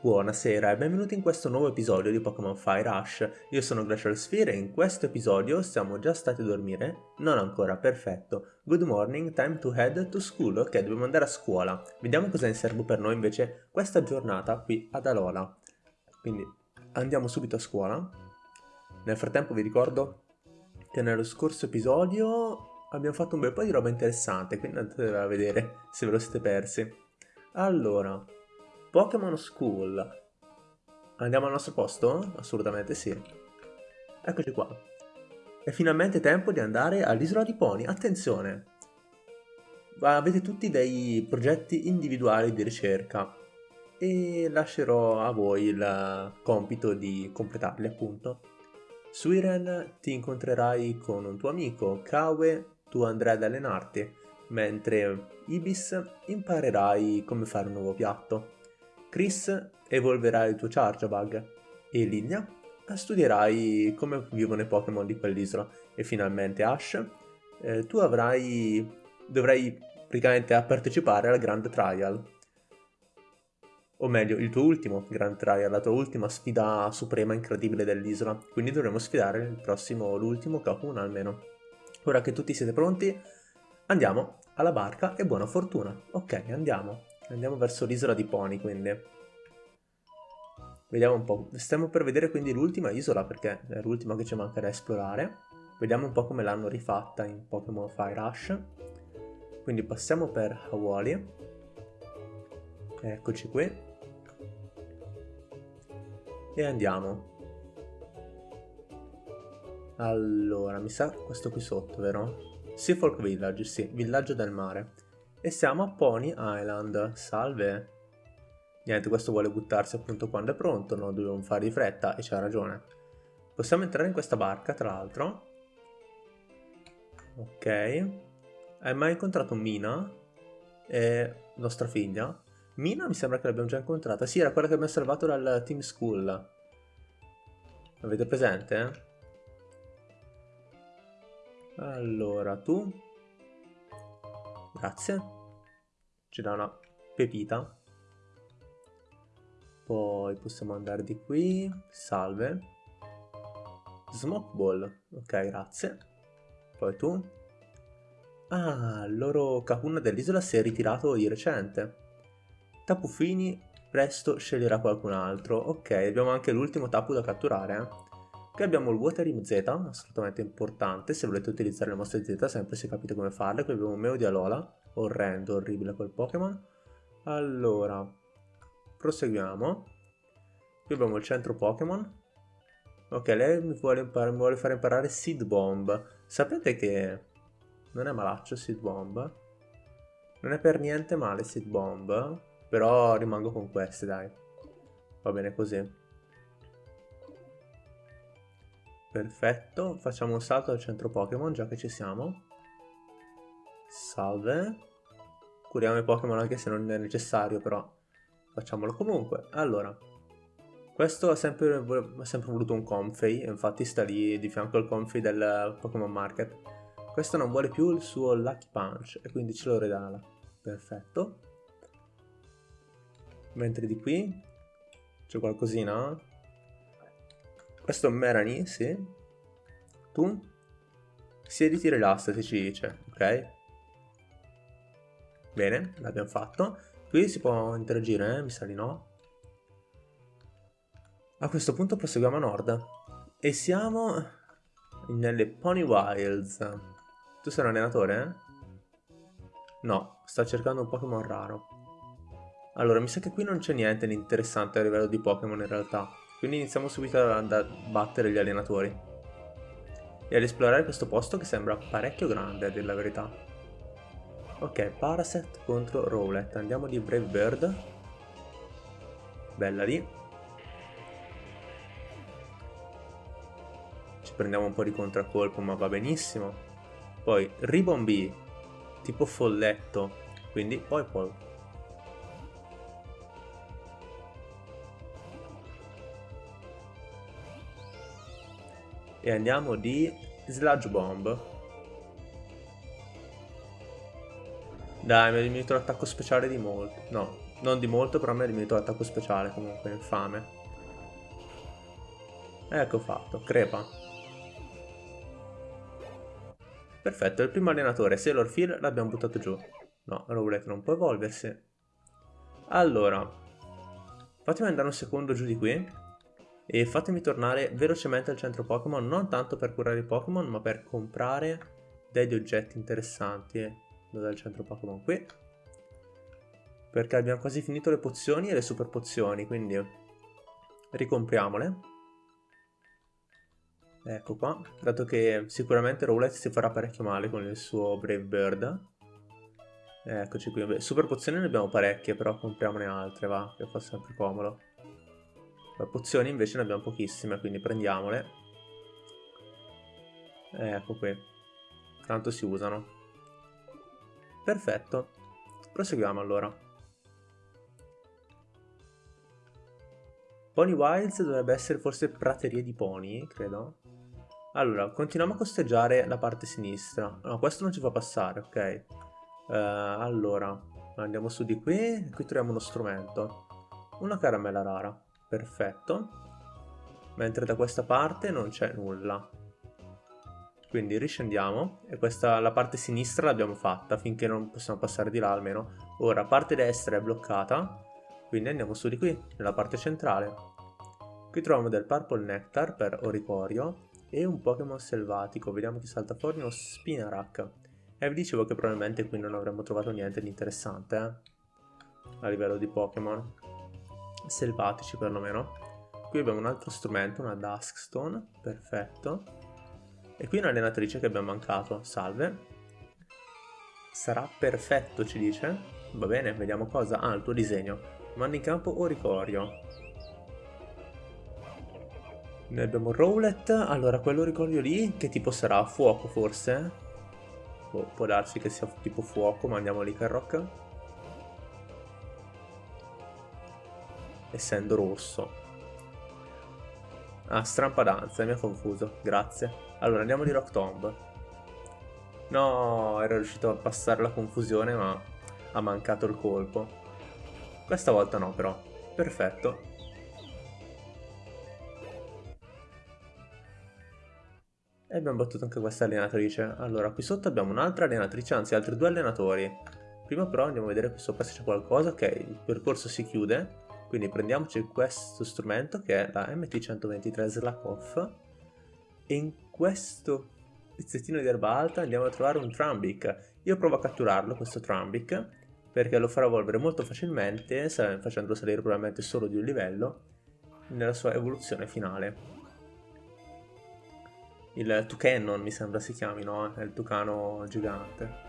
Buonasera e benvenuti in questo nuovo episodio di Pokémon Fire Rush. Io sono Glacial Sphere e in questo episodio siamo già stati a dormire? Non ancora, perfetto. Good morning, time to head to school. Ok, dobbiamo andare a scuola. Vediamo cosa è in serbo per noi invece questa giornata qui ad Alola. Quindi andiamo subito a scuola. Nel frattempo vi ricordo che nello scorso episodio abbiamo fatto un bel po' di roba interessante, quindi andate a vedere se ve lo siete persi. Allora, Pokémon School. Andiamo al nostro posto? Assolutamente sì. Eccoci qua. È finalmente tempo di andare all'isola di Pony. Attenzione! Avete tutti dei progetti individuali di ricerca e lascerò a voi il compito di completarli appunto. Su Iren ti incontrerai con un tuo amico, Kawe, tu andrai ad allenarti, mentre Ibis imparerai come fare un nuovo piatto. Chris evolverà il tuo Charjabug e Lilia studierai come vivono i Pokémon di quell'isola. E finalmente Ash eh, tu avrai dovrai praticamente partecipare al Grand Trial. O meglio il tuo ultimo Grand Trial, la tua ultima sfida suprema incredibile dell'isola. Quindi dovremo sfidare il prossimo, l'ultimo Kakuna almeno. Ora che tutti siete pronti andiamo alla barca e buona fortuna. Ok andiamo Andiamo verso l'isola di Pony, quindi. Vediamo un po'. Stiamo per vedere quindi l'ultima isola, perché è l'ultima che ci manca da esplorare. Vediamo un po' come l'hanno rifatta in Pokémon Fire Rush. Quindi passiamo per Hawali. Eccoci qui. E andiamo. Allora, mi sa questo qui sotto, vero? Seafolk Village, sì, villaggio del mare. E siamo a Pony Island. Salve. Niente, questo vuole buttarsi appunto quando è pronto, no? Dobbiamo fare di fretta e c'ha ragione. Possiamo entrare in questa barca, tra l'altro. Ok. Hai mai incontrato Mina? E nostra figlia? Mina mi sembra che l'abbiamo già incontrata. Sì, era quella che abbiamo salvato dal Team School. Avete presente? Allora, tu Grazie. Ci dà una pepita. Poi possiamo andare di qui. Salve. Smoke Ball. Ok, grazie. Poi tu. Ah, il loro Kahuna dell'isola si è ritirato di recente. Tapu Fini presto sceglierà qualcun altro. Ok, abbiamo anche l'ultimo Tapu da catturare. Eh. Qui abbiamo il Water Z, assolutamente importante, se volete utilizzare le mosse Z sempre se capite come farle. Qui abbiamo Meo di Alola, orrendo, orribile quel Pokémon. Allora, proseguiamo. Qui abbiamo il centro Pokémon. Ok, lei mi vuole, mi vuole, fare imparare Seed Bomb. Sapete che non è malaccio Seed Bomb? Non è per niente male Seed Bomb, però rimango con queste, dai. Va bene così. Perfetto, facciamo un salto al centro Pokémon già che ci siamo. Salve. Curiamo i Pokémon anche se non è necessario, però facciamolo comunque. Allora, questo ha sempre, ha sempre voluto un Comfey, infatti sta lì di fianco al Comfey del Pokémon Market. Questo non vuole più il suo Lucky Punch e quindi ce lo regala. Perfetto. Mentre di qui c'è qualcosina? Questo è Merani, sì. Tu? Siediti rilassati, ci dice, ok? Bene, l'abbiamo fatto. Qui si può interagire, eh? mi sa di no. A questo punto proseguiamo a nord. E siamo nelle Pony Wilds. Tu sei un allenatore, eh? No, sta cercando un Pokémon raro. Allora, mi sa che qui non c'è niente di interessante a livello di Pokémon in realtà. Quindi iniziamo subito a battere gli allenatori. E ad esplorare questo posto che sembra parecchio grande a dire la verità. Ok, Paraset contro Rowlet. Andiamo di Brave Bird. Bella lì. Ci prendiamo un po' di contraccolpo ma va benissimo. Poi Ribbon B, tipo folletto. Quindi poi poi e andiamo di Sludge Bomb. Dai, mi ha diminuito l'attacco speciale di molto. No, Non di molto, però mi ha diminuito l'attacco speciale, comunque, infame. Ecco fatto, crepa. Perfetto, il primo allenatore, Sailor Phil, l'abbiamo buttato giù. No, Rowlet non può evolversi. Allora, fatemi andare un secondo giù di qui. E fatemi tornare velocemente al centro Pokémon, non tanto per curare i Pokémon, ma per comprare degli oggetti interessanti. Dov'è il centro Pokémon? Qui. Perché abbiamo quasi finito le pozioni e le super pozioni, quindi ricompriamole. Ecco qua, dato che sicuramente Rowlet si farà parecchio male con il suo Brave Bird. Eccoci qui, super pozioni ne abbiamo parecchie, però compriamone altre, va, che fa sempre comodo. Pozioni invece ne abbiamo pochissime, quindi prendiamole. Ecco qui. Tanto si usano. Perfetto. Proseguiamo allora. Pony Wilds dovrebbe essere forse praterie di pony, credo. Allora, continuiamo a costeggiare la parte sinistra. No, questo non ci fa passare, ok. Uh, allora, andiamo su di qui. Qui troviamo uno strumento. Una caramella rara perfetto. Mentre da questa parte non c'è nulla. Quindi riscendiamo e questa la parte sinistra l'abbiamo fatta finché non possiamo passare di là almeno. Ora parte destra è bloccata quindi andiamo su di qui nella parte centrale. Qui troviamo del purple nectar per oricorio e un pokémon selvatico. Vediamo chi salta fuori uno spinarak e vi dicevo che probabilmente qui non avremmo trovato niente di interessante eh? a livello di pokémon selvatici perlomeno. Qui abbiamo un altro strumento, una Duskstone, perfetto. E qui un'allenatrice che abbiamo mancato, salve. Sarà perfetto, ci dice. Va bene, vediamo cosa. Ah, il tuo disegno. Manda in campo Oricorio. Noi abbiamo Rowlet, allora quello ricordio lì, che tipo sarà? Fuoco forse? Boh, può darsi che sia tipo fuoco, ma andiamo lì Carrock. Essendo rosso. Ah, strampadanza, mi ha confuso, grazie. Allora, andiamo di Rock Tomb. No, ero riuscito a passare la confusione, ma ha mancato il colpo. Questa volta no, però. Perfetto. E abbiamo battuto anche questa allenatrice. Allora, qui sotto abbiamo un'altra allenatrice, anzi altri due allenatori. Prima però andiamo a vedere qui sopra se c'è qualcosa. Ok, il percorso si chiude. Quindi prendiamoci questo strumento che è la MT123 Slakoff e in questo pezzettino di erba alta andiamo a trovare un Trumbic. Io provo a catturarlo, questo Trumbic, perché lo farà evolvere molto facilmente, facendolo salire probabilmente solo di un livello, nella sua evoluzione finale. Il Tucanon mi sembra si chiami, no? È il tucano gigante.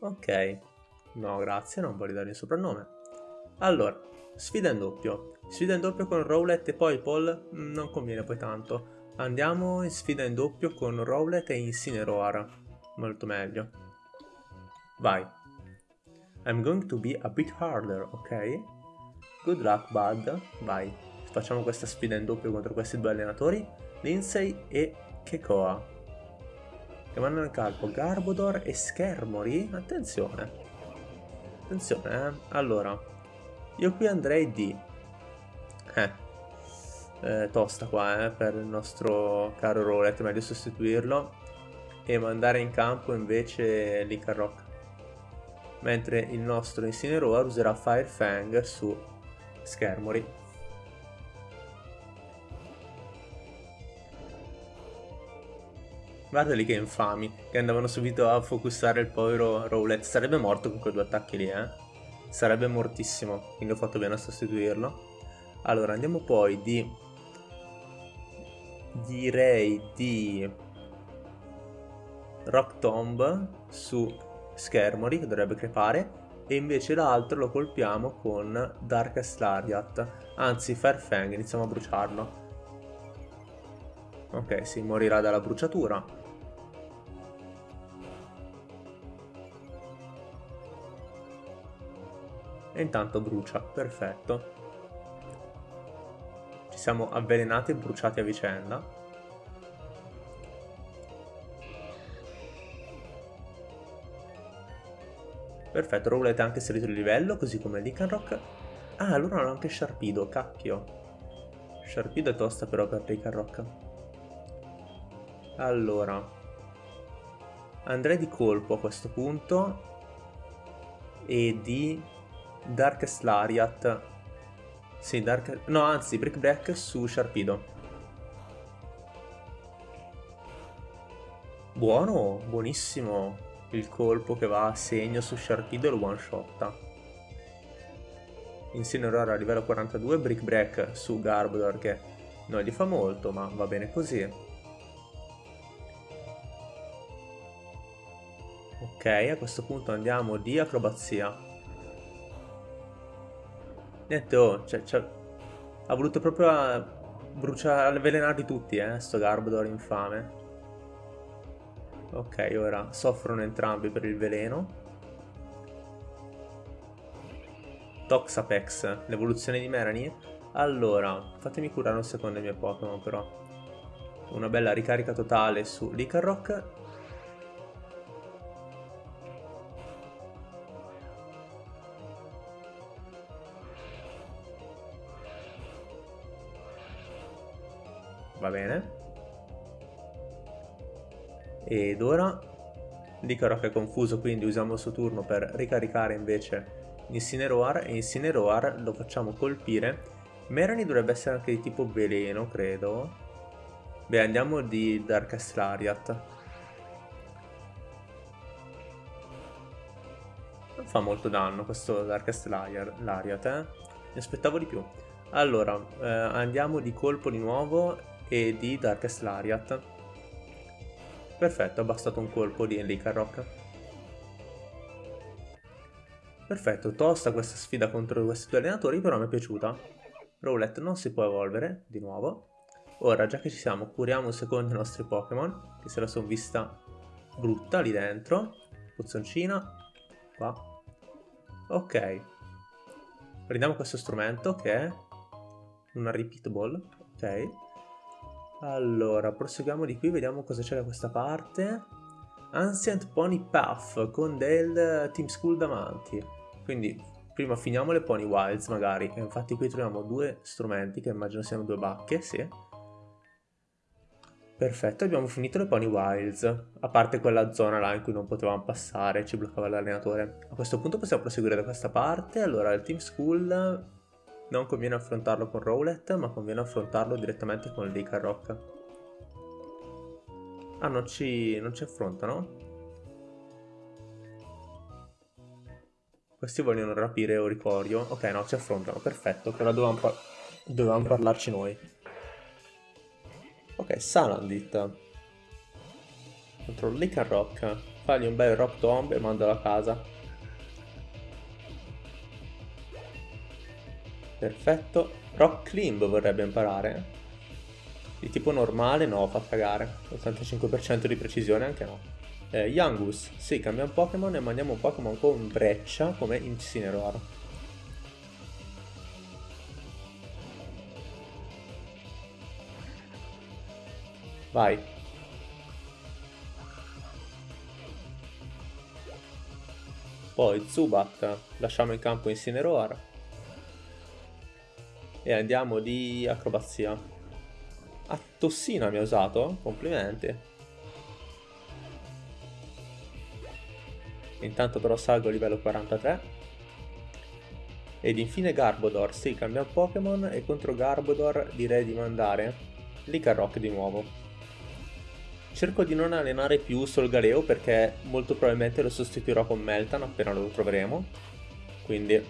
Ok, No, grazie, non voglio dare il soprannome. Allora, sfida in doppio. Sfida in doppio con Rowlet e poi Paul mm, non conviene poi tanto. Andiamo in sfida in doppio con Rowlet e Incineroar. Molto meglio. Vai. I'm going to be a bit harder, ok? Good luck, bud. Vai. Facciamo questa sfida in doppio contro questi due allenatori, Lindsay e Kekoa. Che mandano in calpo Garbodor e Schermori. Attenzione. Attenzione, eh. Allora, io qui andrei di... Eh, eh, tosta qua, eh, per il nostro caro Rolet, meglio sostituirlo e mandare in campo invece l'Icarrock. Mentre il nostro Incineroar userà Fire Fang su Schermori. Guardali che infami, che andavano subito a focussare il povero Rowlet. Sarebbe morto con quei due attacchi lì, eh. Sarebbe mortissimo, quindi ho fatto bene a sostituirlo. Allora, andiamo poi di... Direi di... Rock Tomb su Schermori, che dovrebbe crepare. E invece l'altro lo colpiamo con Darkest Lariat. Anzi, Fairfang, iniziamo a bruciarlo. Ok, si morirà dalla bruciatura. E intanto brucia, perfetto. Ci siamo avvelenati e bruciati a vicenda. Perfetto, Rowlet ha anche salito di livello, così come Lycanroc. Ah, allora hanno anche Sharpido, cacchio. Sharpido è tosta però per Lycanroc. Allora. Andrei di colpo a questo punto. E di Darkest Lariat. Sì, Dark... No, anzi, Brick Break su Sharpido. Buono, buonissimo il colpo che va a segno su Sharpido e lo one shotta. Incineroar a livello 42, Brick Break su Garbodor che non gli fa molto ma va bene così. Ok, a questo punto andiamo di acrobazia. Niente, oh, cioè, cioè, ha voluto proprio bruciare, avvelenarli tutti, eh, sto Garbodor infame. Ok, ora soffrono entrambi per il veleno. Toxapex, l'evoluzione di Merani. Allora, fatemi curare un secondo i miei Pokémon però. Una bella ricarica totale su Licarrock. Ed ora Licaro è confuso quindi usiamo il suo turno per ricaricare invece Incineroar. E Incineroar lo facciamo colpire. Merani dovrebbe essere anche di tipo veleno credo. Beh andiamo di Darkest Lariat Non fa molto danno questo Darkest Lariat eh. Mi aspettavo di più. Allora eh, andiamo di colpo di nuovo e di Darkest Lariat Perfetto, ha bastato un colpo di Licarrock. Perfetto, tosta questa sfida contro questi due allenatori, però mi è piaciuta. Rowlet non si può evolvere, di nuovo. Ora, già che ci siamo, curiamo un secondo i nostri Pokémon, che se la sono vista brutta lì dentro. Pozzoncina, qua. Ok. Prendiamo questo strumento che è una Repeat Ball, ok. Allora, proseguiamo di qui, vediamo cosa c'è da questa parte. Ancient Pony Puff con del Team School davanti. Quindi prima finiamo le Pony Wilds magari. E infatti qui troviamo due strumenti che immagino siano due bacche, sì. Perfetto, abbiamo finito le Pony Wilds. A parte quella zona là in cui non potevamo passare, ci bloccava l'allenatore. A questo punto possiamo proseguire da questa parte. Allora, il Team School non conviene affrontarlo con Rowlet, ma conviene affrontarlo direttamente con Licarrock. Ah, non ci, non ci affrontano? Questi vogliono rapire Oricorio. Ok, no, ci affrontano, perfetto. Però dovevamo, par dovevamo parlarci noi. Ok, Salandit. Contro Licarrock. Fagli un bel Rock Tomb e mandalo a casa. Perfetto. Rock Climb vorrebbe imparare. Di tipo normale no, fa cagare. 85% di precisione anche no. Eh, Yangus, sì, cambiamo Pokémon e mandiamo un Pokémon con breccia come Incineroar. Vai. Poi Zubat, lasciamo in campo Incineroar e andiamo di acrobazia. A tossina mi ha usato? Complimenti. Intanto però salgo a livello 43. Ed infine Garbodor, sì, cambia Pokémon e contro Garbodor direi di mandare Licarrock di nuovo. Cerco di non allenare più Solgaleo perché molto probabilmente lo sostituirò con Meltan appena lo troveremo. Quindi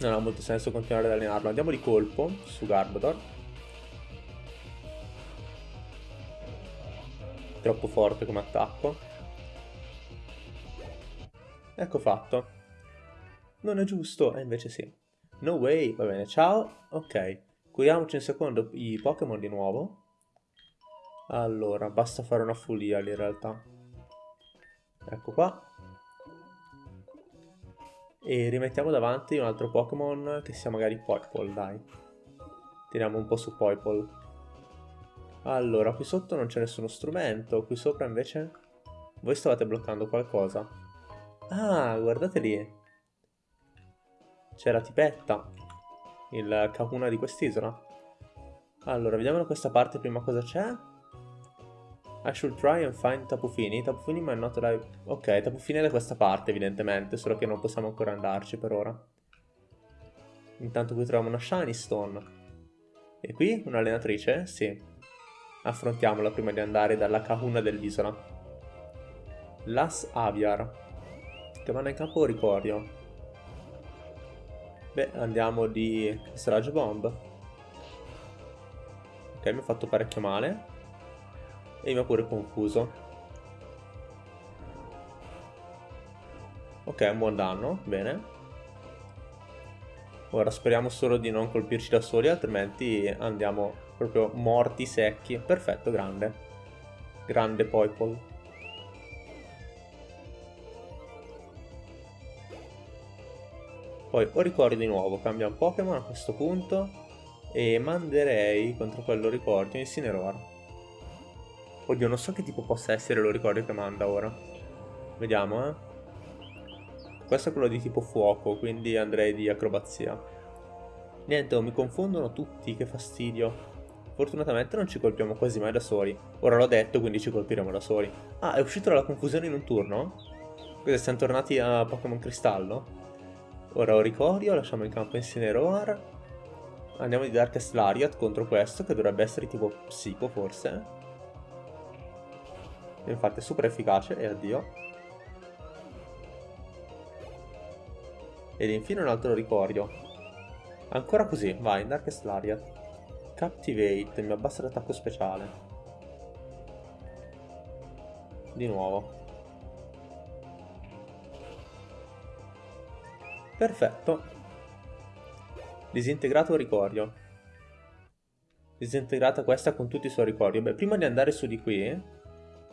non ha molto senso continuare ad allenarlo. Andiamo di colpo su Garbodor. Troppo forte come attacco. Ecco fatto. Non è giusto, e invece sì. No way, va bene, ciao. Ok, curiamoci un secondo i Pokémon di nuovo. Allora, basta fare una follia in realtà. Ecco qua e rimettiamo davanti un altro Pokémon che sia magari Poipole, dai. Tiriamo un po' su Poipole. Allora, qui sotto non c'è nessuno strumento, qui sopra invece... Voi stavate bloccando qualcosa. Ah, guardate lì. C'è la tipetta. Il Kahuna di quest'isola. Allora, vediamo da questa parte prima cosa c'è. I should try and find Tapufini. Tapufini ma not alive. Ok, Tapufini è da questa parte evidentemente, solo che non possiamo ancora andarci per ora. Intanto qui troviamo una Shiny Stone. E qui un'allenatrice? Sì. Affrontiamola prima di andare dalla Kahuna dell'isola. Las Aviar. Che vanno in campo Ricorio. Beh, andiamo di Sludge Bomb. Ok, mi ha fatto parecchio male. E mi ha pure confuso. Ok, un buon danno, bene. Ora speriamo solo di non colpirci da soli, altrimenti andiamo proprio morti secchi. Perfetto, grande. Grande Poipole. Poi o ricordi di nuovo, cambia un Pokémon a questo punto e manderei contro quello ricordo Incineroar. Oddio, non so che tipo possa essere lo ricordo che manda ora. Vediamo, eh. Questo è quello di tipo fuoco, quindi andrei di acrobazia. Niente, oh, mi confondono tutti, che fastidio. Fortunatamente non ci colpiamo quasi mai da soli. Ora l'ho detto, quindi ci colpiremo da soli. Ah, è uscito dalla confusione in un turno? Cos'è, siamo tornati a Pokémon Cristallo? Ora Oricorio, lasciamo in campo Incineroar. Andiamo di Darkest Lariat contro questo, che dovrebbe essere tipo psico forse. Infatti è super efficace, e addio. Ed infine un altro Oricorio. Ancora così, vai, Darkest Lariat. Captivate, mi abbassa l'attacco speciale. Di nuovo. Perfetto. Disintegrato ricordio. Disintegrata questa con tutti i suoi ricordi. Beh, prima di andare su di qui,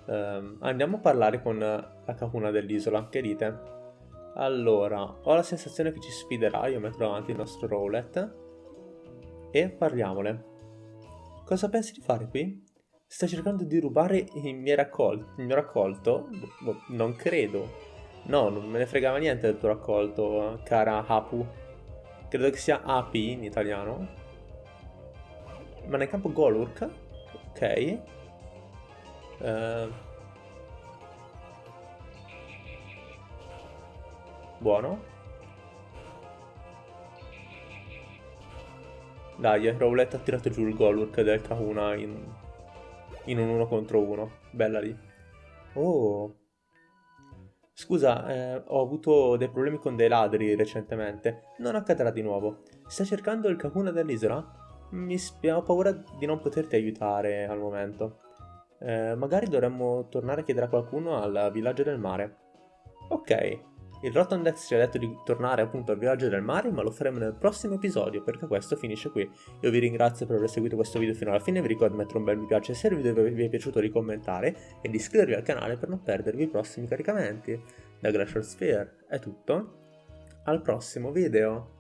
ehm, andiamo a parlare con la Kahuna dell'isola. Che dite? Allora, ho la sensazione che ci sfiderà, io metto davanti il nostro Rowlet. E parliamole. Cosa pensi di fare qui? Stai cercando di rubare il mio, raccol il mio raccolto? Boh, non credo. No, non me ne fregava niente del tuo raccolto, cara Apu. Credo che sia Api in italiano. Ma nel campo Golurk? Ok. Uh... Buono. Dai, Rowlet ha tirato giù il Golurk del Kahuna in, in un uno contro uno. Bella lì. Oh, Scusa, eh, ho avuto dei problemi con dei ladri recentemente. Non accadrà di nuovo. Stai cercando il Kakuna dell'isola? Mi ho paura di non poterti aiutare al momento. Eh, magari dovremmo tornare a chiedere a qualcuno al villaggio del mare. Ok, il Rotondex ci ha detto di tornare appunto al villaggio del mare, ma lo faremo nel prossimo episodio, perché questo finisce qui. Io vi ringrazio per aver seguito questo video fino alla fine, vi ricordo di mettere un bel mi piace se il video vi è piaciuto di commentare e di iscrivervi al canale per non perdervi i prossimi caricamenti. Da Glacial Sphere è tutto, al prossimo video!